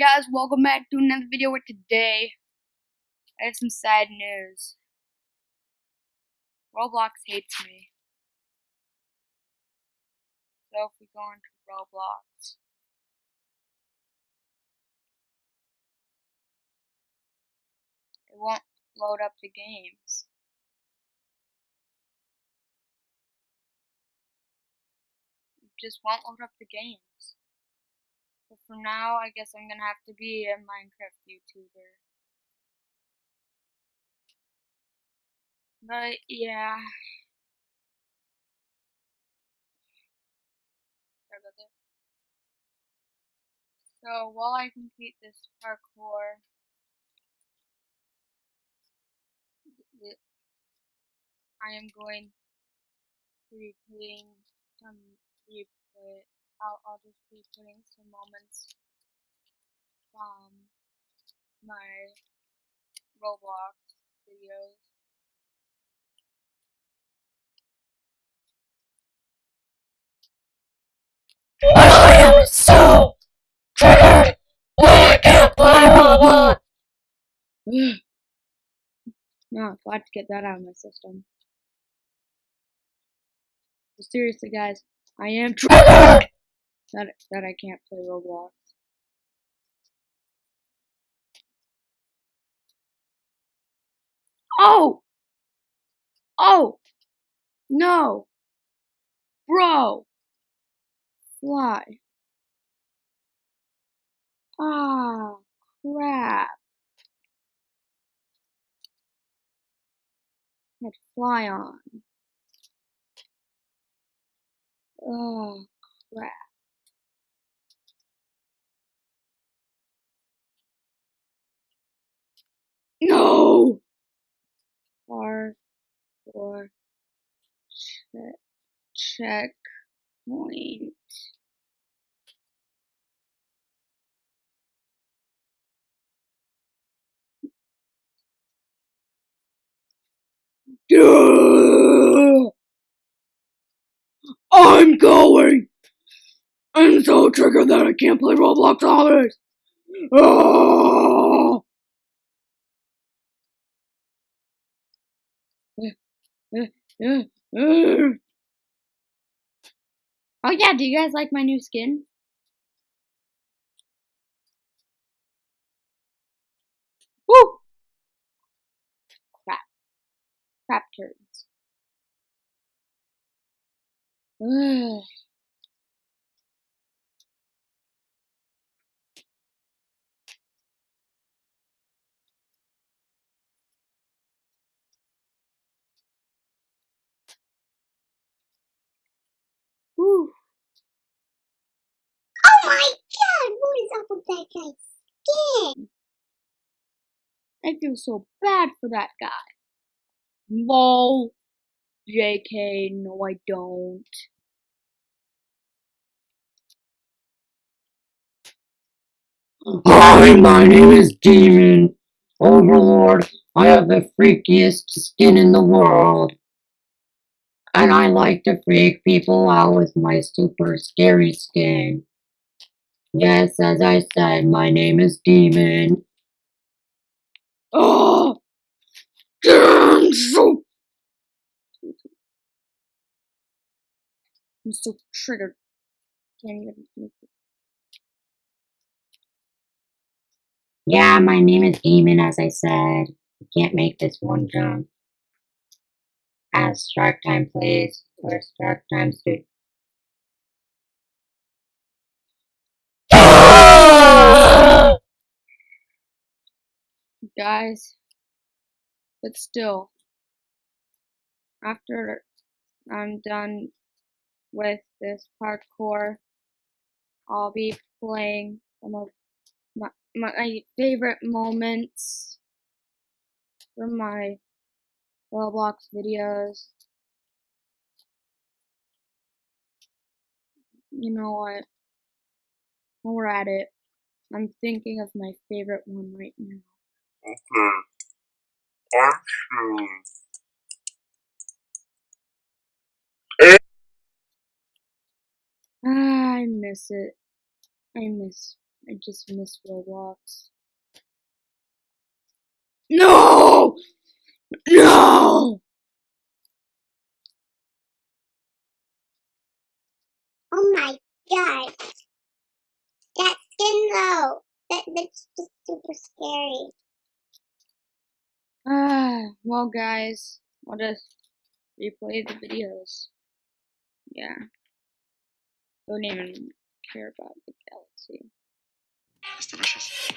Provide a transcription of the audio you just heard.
guys, welcome back to another video where today I have some sad news. Roblox hates me. So if we go into Roblox, it won't load up the games. It just won't load up the games. But for now, I guess I'm gonna have to be a Minecraft YouTuber. But yeah. Sorry about that. So while I complete this parkour, I am going to be playing some replay. I'll, I'll just be putting some moments from my Roblox videos. I am so triggered. I can't play Roblox. no, glad to get that out of my system. But seriously, guys, I am triggered that that I can't play Roblox. Oh! Oh! No! Bro! Fly. Ah, crap. Had fly on. Oh, crap. No! R for check checkpoint. I'm going! I'm so triggered that I can't play Roblox Zombies! Oh! Ah. Oh yeah, do you guys like my new skin? Woo! Crap. Crap turds. Ugh. Whew. Oh my god, what with skin? I feel so bad for that guy. Lol. JK, no I don't. Hi, my name is Demon Overlord. I have the freakiest skin in the world. And I like to freak people out with my super scary skin. Yes, as I said, my name is Demon. Oh! Damn, so. I'm so triggered. Can't even make it. Yeah, my name is Demon, as I said. I can't make this one jump. As Shark Time plays, or Shark Time Studio. Guys. But still. After I'm done with this parkour, I'll be playing some of my, my favorite moments from my Roblox videos. You know what? While we're at it, I'm thinking of my favorite one right now. Okay. I'm sure. Ah, I miss it. I miss I just miss Roblox. No! No! Oh my god. That skin though. That that's just super scary. Ah, well, guys, I'll just replay the videos. Yeah. Don't even care about the galaxy. It's delicious.